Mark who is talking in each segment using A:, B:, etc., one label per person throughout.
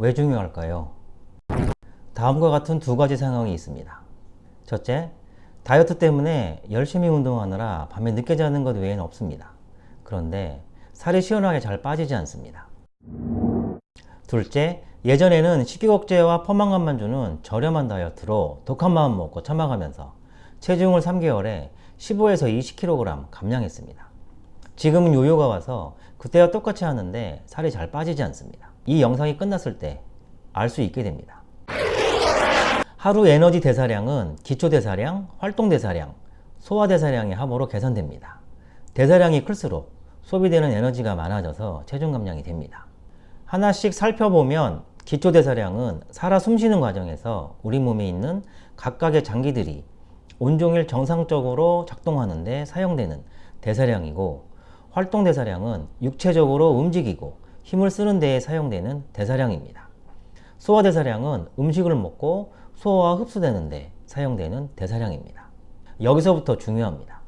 A: 왜 중요할까요? 다음과 같은 두 가지 상황이 있습니다. 첫째, 다이어트 때문에 열심히 운동하느라 밤에 늦게 자는 것 외에는 없습니다. 그런데 살이 시원하게 잘 빠지지 않습니다. 둘째, 예전에는 식욕억제와 포만감만 주는 저렴한 다이어트로 독한 마음 먹고 참아가면서 체중을 3개월에 15에서 20kg 감량했습니다. 지금은 요요가 와서 그때와 똑같이 하는데 살이 잘 빠지지 않습니다. 이 영상이 끝났을 때 알 수 있게 됩니다. 하루 에너지 대사량은 기초 대사량, 활동 대사량, 소화 대사량의 합으로 계산됩니다. 대사량이 클수록 소비되는 에너지가 많아져서 체중 감량이 됩니다. 하나씩 살펴보면 기초 대사량은 살아 숨쉬는 과정에서 우리 몸에 있는 각각의 장기들이 온종일 정상적으로 작동하는데 사용되는 대사량이고 활동 대사량은 육체적으로 움직이고 힘을 쓰는 데에 사용되는 대사량입니다. 소화 대사량은 음식을 먹고 소화와 흡수되는 데 사용되는 대사량입니다. 여기서부터 중요합니다.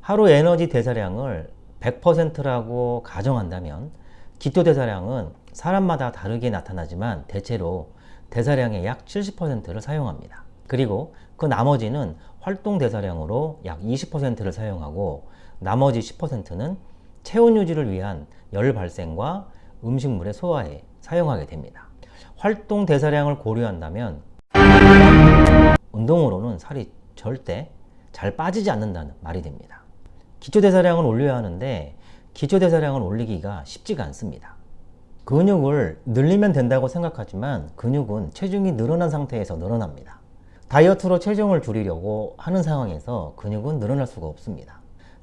A: 하루 에너지 대사량을 100%라고 가정한다면 기초 대사량은 사람마다 다르게 나타나지만 대체로 대사량의 약 70%를 사용합니다. 그리고 그 나머지는 활동 대사량으로 약 20%를 사용하고 나머지 10%는 체온 유지를 위한 열 발생과 음식물의 소화에 사용하게 됩니다. 활동 대사량을 고려한다면 운동으로는 살이 절대 잘 빠지지 않는다는 말이 됩니다. 기초 대사량을 올려야 하는데 기초 대사량을 올리기가 쉽지가 않습니다. 근육을 늘리면 된다고 생각하지만 근육은 체중이 늘어난 상태에서 늘어납니다. 다이어트로 체중을 줄이려고 하는 상황에서 근육은 늘어날 수가 없습니다.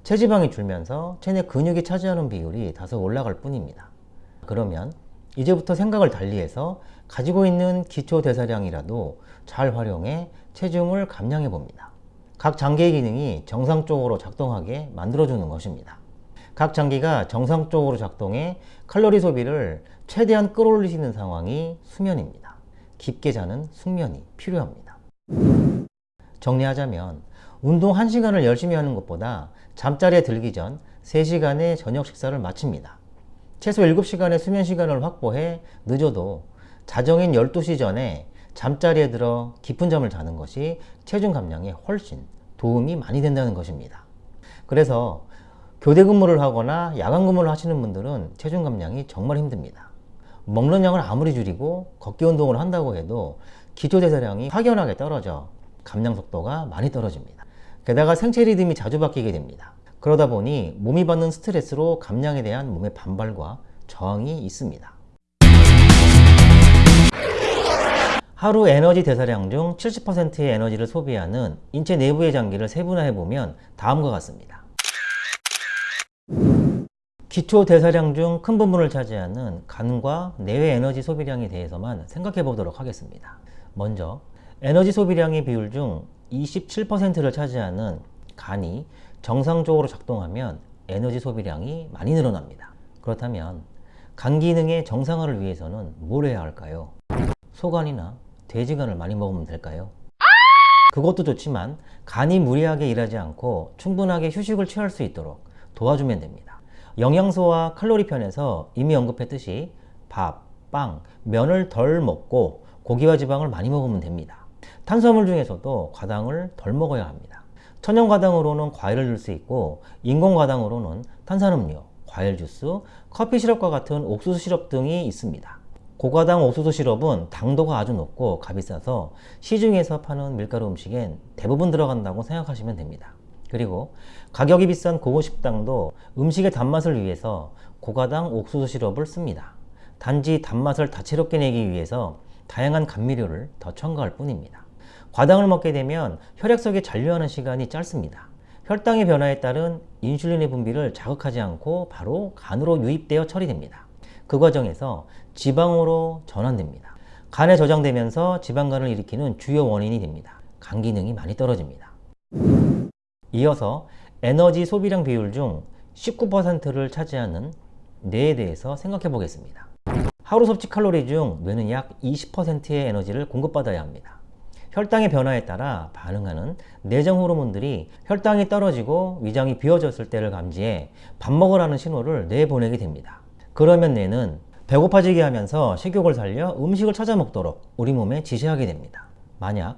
A: 체지방이 줄면서 체내 근육이 차지하는 비율이 다소 올라갈 뿐입니다. 그러면 이제부터 생각을 달리해서 가지고 있는 기초 대사량이라도 잘 활용해 체중을 감량해 봅니다. 각 장기의 기능이 정상적으로 작동하게 만들어주는 것입니다. 각 장기가 정상적으로 작동해 칼로리 소비를 최대한 끌어올리시는 상황이 수면입니다. 깊게 자는 숙면이 필요합니다. 정리하자면 운동 1시간을 열심히 하는 것보다 잠자리에 들기 전 3시간의 저녁 식사를 마칩니다. 최소 7시간의 수면 시간을 확보해 늦어도 자정인 12시 전에 잠자리에 들어 깊은 잠을 자는 것이 체중 감량에 훨씬 도움이 많이 된다는 것입니다. 그래서 교대 근무를 하거나 야간 근무를 하시는 분들은 체중 감량이 정말 힘듭니다. 먹는 양을 아무리 줄이고 걷기 운동을 한다고 해도 기초 대사량이 확연하게 떨어져 감량 속도가 많이 떨어집니다. 게다가 생체 리듬이 자주 바뀌게 됩니다. 그러다 보니 몸이 받는 스트레스로 감량에 대한 몸의 반발과 저항이 있습니다. 하루 에너지 대사량 중 70%의 에너지를 소비하는 인체 내부의 장기를 세분화해보면 다음과 같습니다. 기초 대사량 중 큰 부분을 차지하는 간과 내외 에너지 소비량에 대해서만 생각해 보도록 하겠습니다. 먼저 에너지 소비량의 비율 중 27%를 차지하는 간이 정상적으로 작동하면 에너지 소비량이 많이 늘어납니다. 그렇다면 간 기능의 정상화를 위해서는 뭘 해야 할까요? 소간이나 돼지간을 많이 먹으면 될까요? 그것도 좋지만 간이 무리하게 일하지 않고 충분하게 휴식을 취할 수 있도록 도와주면 됩니다. 영양소와 칼로리 편에서 이미 언급했듯이 밥, 빵, 면을 덜 먹고 고기와 지방을 많이 먹으면 됩니다. 탄수화물 중에서도 과당을 덜 먹어야 합니다. 천연 과당으로는 과일을 줄 수 있고 인공 과당으로는 탄산음료, 과일 주스, 커피 시럽과 같은 옥수수 시럽 등이 있습니다. 고과당 옥수수 시럽은 당도가 아주 높고 값이 싸서 시중에서 파는 밀가루 음식엔 대부분 들어간다고 생각하시면 됩니다. 그리고 가격이 비싼 고급 식당도 음식의 단맛을 위해서 고가당 옥수수 시럽을 씁니다. 단지 단맛을 다채롭게 내기 위해서 다양한 감미료를 더 첨가할 뿐입니다. 과당을 먹게 되면 혈액 속에 잔류하는 시간이 짧습니다. 혈당의 변화에 따른 인슐린의 분비를 자극하지 않고 바로 간으로 유입되어 처리됩니다. 그 과정에서 지방으로 전환됩니다. 간에 저장되면서 지방간을 일으키는 주요 원인이 됩니다. 간 기능이 많이 떨어집니다. 이어서 에너지 소비량 비율 중 19%를 차지하는 뇌에 대해서 생각해 보겠습니다. 하루 섭취 칼로리 중 뇌는 약 20%의 에너지를 공급받아야 합니다. 혈당의 변화에 따라 반응하는 내장 호르몬들이 혈당이 떨어지고 위장이 비워졌을 때를 감지해 밥 먹으라는 신호를 뇌에 보내게 됩니다. 그러면 뇌는 배고파지게 하면서 식욕을 살려 음식을 찾아 먹도록 우리 몸에 지시하게 됩니다. 만약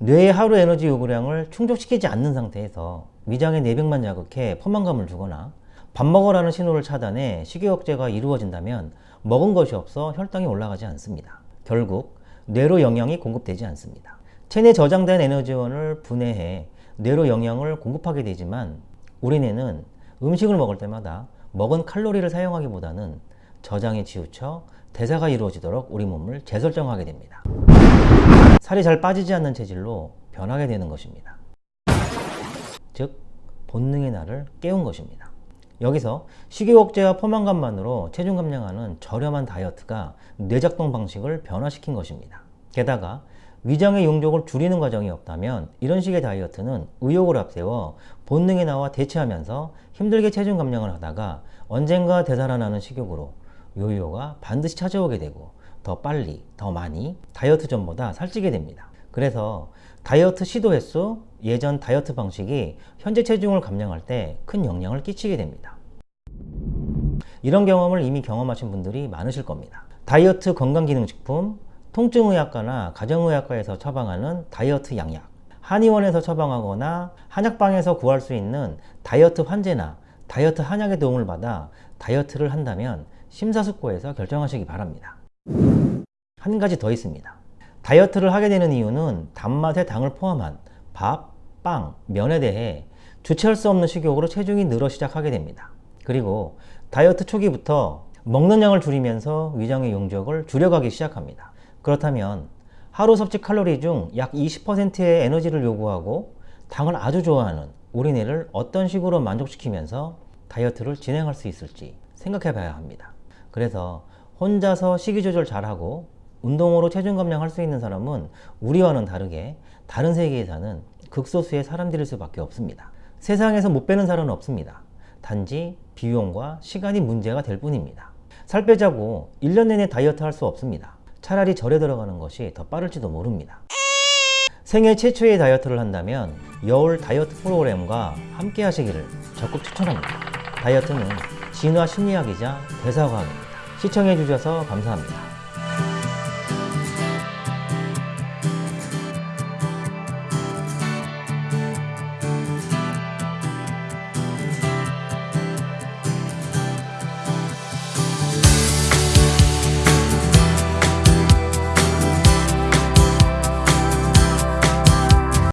A: 뇌의 하루 에너지 요구량을 충족시키지 않는 상태에서 위장의 내벽만 자극해 포만감을 주거나 밥 먹으라는 신호를 차단해 식욕 억제가 이루어진다면 먹은 것이 없어 혈당이 올라가지 않습니다. 결국 뇌로 영양이 공급되지 않습니다. 체내 저장된 에너지원을 분해해 뇌로 영양을 공급하게 되지만 우리 뇌는 음식을 먹을 때마다 먹은 칼로리를 사용하기보다는 저장에 치우쳐 대사가 이루어지도록 우리 몸을 재설정하게 됩니다. 살이 잘 빠지지 않는 체질로 변하게 되는 것입니다. 즉 본능의 나를 깨운 것입니다. 여기서 식욕 억제와 포만감만으로 체중 감량하는 저렴한 다이어트가 뇌작동 방식을 변화시킨 것입니다. 게다가 위장의 용적을 줄이는 과정이 없다면 이런 식의 다이어트는 의욕을 앞세워 본능에 나와 대체하면서 힘들게 체중 감량을 하다가 언젠가 되살아나는 식욕으로 요요가 반드시 찾아오게 되고 더 빨리, 더 많이 다이어트 전보다 살찌게 됩니다. 그래서 다이어트 시도 횟수, 예전 다이어트 방식이 현재 체중을 감량할 때 큰 영향을 끼치게 됩니다. 이런 경험을 이미 경험하신 분들이 많으실 겁니다. 다이어트 건강기능식품, 통증의학과나 가정의학과에서 처방하는 다이어트 양약, 한의원에서 처방하거나 한약방에서 구할 수 있는 다이어트 환제나 다이어트 한약의 도움을 받아 다이어트를 한다면 심사숙고해서 결정하시기 바랍니다. 한 가지 더 있습니다. 다이어트를 하게 되는 이유는 단맛에 당을 포함한 밥, 빵, 면에 대해 주체할 수 없는 식욕으로 체중이 늘어 시작하게 됩니다. 그리고 다이어트 초기부터 먹는 양을 줄이면서 위장의 용적을 줄여가기 시작합니다. 그렇다면 하루 섭취 칼로리 중 약 20%의 에너지를 요구하고 당을 아주 좋아하는 우리 뇌를 어떤 식으로 만족시키면서 다이어트를 진행할 수 있을지 생각해 봐야 합니다. 그래서 혼자서 식이 조절 잘하고 운동으로 체중 감량할 수 있는 사람은 우리와는 다르게 다른 세계에 사는 극소수의 사람들일 수밖에 없습니다. 세상에서 못 빼는 살은 없습니다. 단지 비용과 시간이 문제가 될 뿐입니다. 살 빼자고 1년 내내 다이어트 할 수 없습니다. 차라리 절에 들어가는 것이 더 빠를지도 모릅니다. 생애 최초의 다이어트를 한다면 여울 다이어트 프로그램과 함께 하시기를 적극 추천합니다. 다이어트는 진화 심리학이자 대사과학입니다. 시청해주셔서 감사합니다.